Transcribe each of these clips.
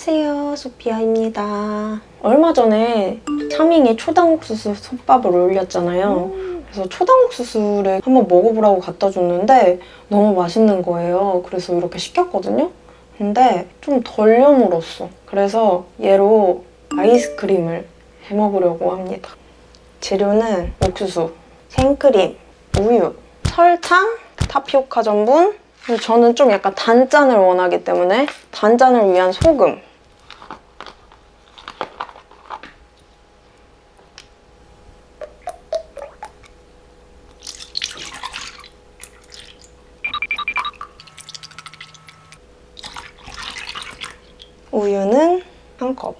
안녕하세요 소피아입니다. 얼마 전에 차밍이 초당옥수수 솥밥을 올렸잖아요. 그래서 초당옥수수를 한번 먹어보라고 갖다 줬는데 너무 맛있는 거예요. 그래서 이렇게 시켰거든요. 근데 좀 덜 여물었어. 그래서 얘로 아이스크림을 해먹으려고 합니다. 재료는 옥수수, 생크림, 우유, 설탕, 타피오카 전분. 저는 좀 약간 단짠을 원하기 때문에 단짠을 위한 소금 우유는 한 컵.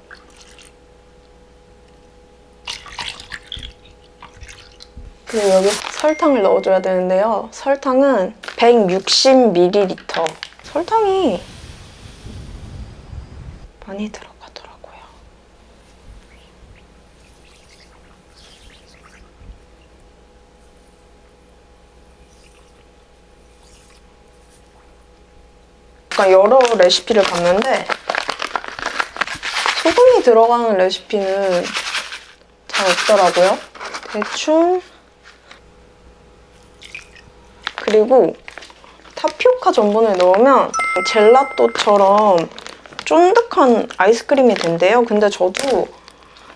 그리고 여기 설탕을 넣어줘야 되는데요. 설탕은 160ml. 설탕이 많이 들어가더라고요. 약간 여러 레시피를 봤는데 소금이 들어가는 레시피는 잘 없더라고요. 대충 그리고 타피오카 전분을 넣으면 젤라또처럼 쫀득한 아이스크림이 된대요. 근데 저도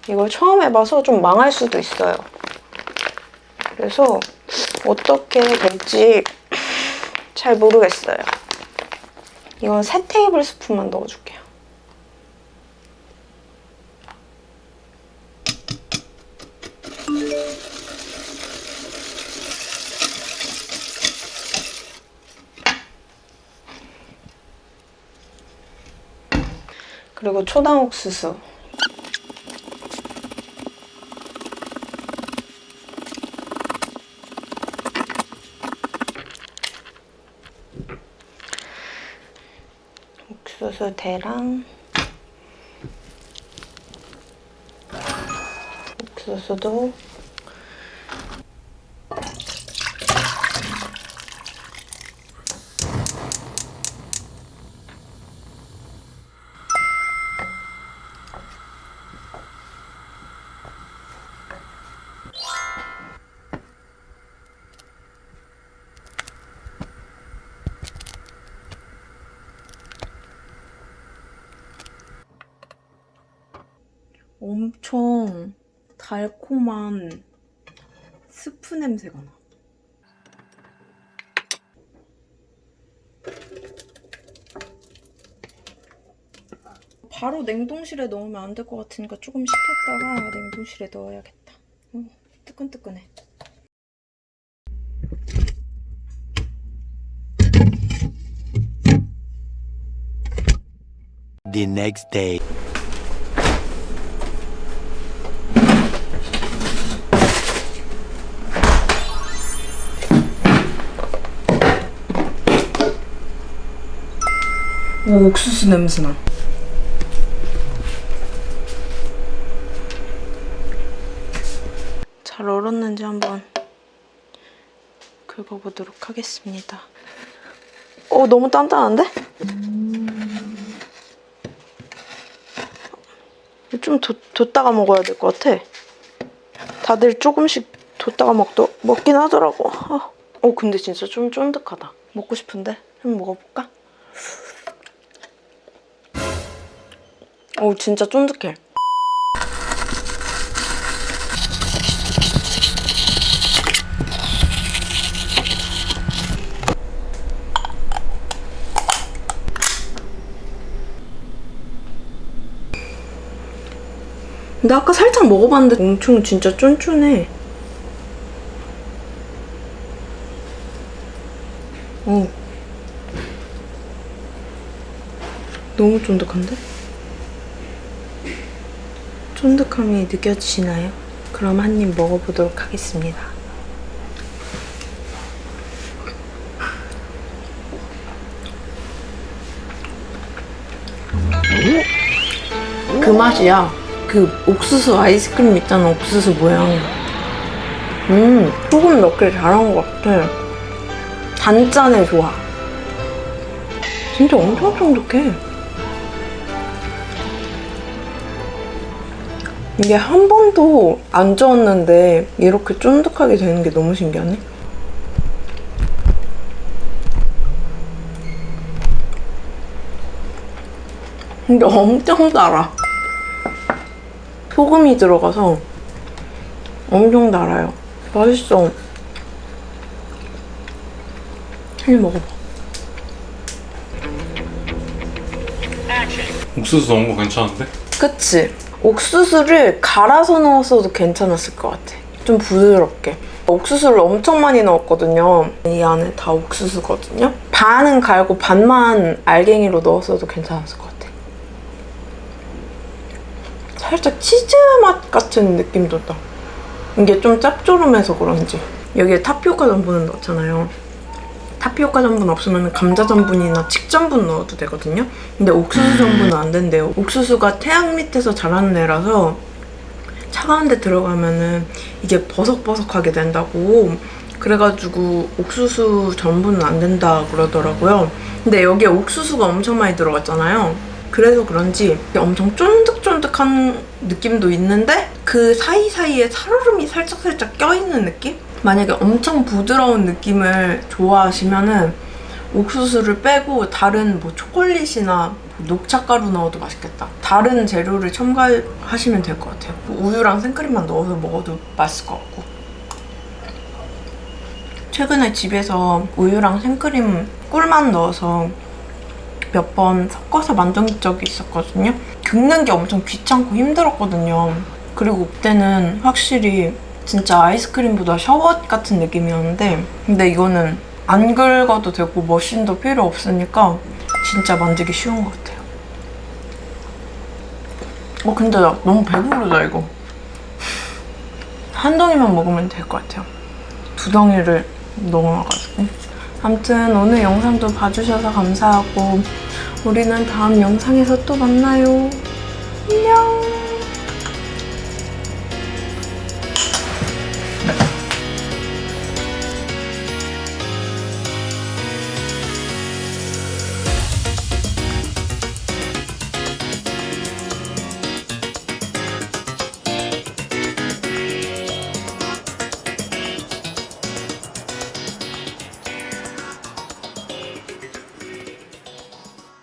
이걸 처음 해봐서 좀 망할 수도 있어요. 그래서 어떻게 될지 잘 모르겠어요. 이건 3 테이블 스푼만 넣어줄게요. 그리고 초당 옥수수. 옥수수 대랑. 옥수수도 엄청 달콤한 스프 냄새가 나. 바로 냉동실에 넣으면 안 될 것 같으니까 조금 식혔다가 냉동실에 넣어야겠다. 어, 뜨끈뜨끈해. the next day. 오, 옥수수 냄새나. 잘 얼었는지 한번 긁어보도록 하겠습니다. 어, 너무 단단한데? 좀 뒀, 뒀다가 먹어야 될 것 같아. 다들 조금씩 뒀다가 먹도, 먹긴 하더라고. 어. 어, 근데 진짜 좀 쫀득하다. 먹고 싶은데? 한번 먹어볼까? 어 진짜 쫀득해. 근데 아까 살짝 먹어봤는데 엄청 진짜 쫀쫀해. 어. 너무 쫀득한데? 쫀득함이 느껴지시나요? 그럼 한 입 먹어보도록 하겠습니다. 그 맛이야. 그 옥수수 아이스크림 있잖아, 옥수수 모양. 음, 소금 넣길 잘한 것 같아. 단짠에 좋아. 진짜 엄청 쫀득해. 이게 한 번도 안 저었는데 이렇게 쫀득하게 되는 게 너무 신기하네. 근데 엄청 달아. 소금이 들어가서 엄청 달아요. 맛있어. 한입 먹어봐. 옥수수 넣은 거 괜찮은데? 그치? 옥수수를 갈아서 넣었어도 괜찮았을 것 같아. 좀 부드럽게. 옥수수를 엄청 많이 넣었거든요. 이 안에 다 옥수수거든요. 반은 갈고 반만 알갱이로 넣었어도 괜찮았을 것 같아. 살짝 치즈 맛 같은 느낌도 나. 이게 좀 짭조름해서 그런지. 여기에 타피오카 전분을 넣었잖아요. 타피오카 전분 없으면 감자 전분이나 칡 전분 넣어도 되거든요. 근데 옥수수 전분은 안 된대요. 옥수수가 태양 밑에서 자라는 애라서 차가운 데 들어가면은 이게 버석버석하게 된다고 그래가지고 옥수수 전분은 안 된다 그러더라고요. 근데 여기에 옥수수가 엄청 많이 들어갔잖아요. 그래서 그런지 엄청 쫀득쫀득한 느낌도 있는데 그 사이사이에 살얼음이 살짝살짝 껴있는 느낌? 만약에 엄청 부드러운 느낌을 좋아하시면은 옥수수를 빼고 다른 뭐 초콜릿이나 뭐 녹차가루 넣어도 맛있겠다. 다른 재료를 첨가하시면 될 것 같아요. 뭐 우유랑 생크림만 넣어서 먹어도 맛있을 것 같고. 최근에 집에서 우유랑 생크림 꿀만 넣어서 몇 번 섞어서 만든 적이 있었거든요. 긁는 게 엄청 귀찮고 힘들었거든요. 그리고 그때는 확실히 진짜 아이스크림보다 셔벗 같은 느낌이었는데 근데 이거는 안 긁어도 되고 머신도 필요 없으니까 진짜 만들기 쉬운 것 같아요. 어 근데 나 너무 배부르다 이거. 한 덩이만 먹으면 될 것 같아요. 두 덩이를 넣어놔가지고. 아무튼 오늘 영상도 봐주셔서 감사하고 우리는 다음 영상에서 또 만나요. 안녕.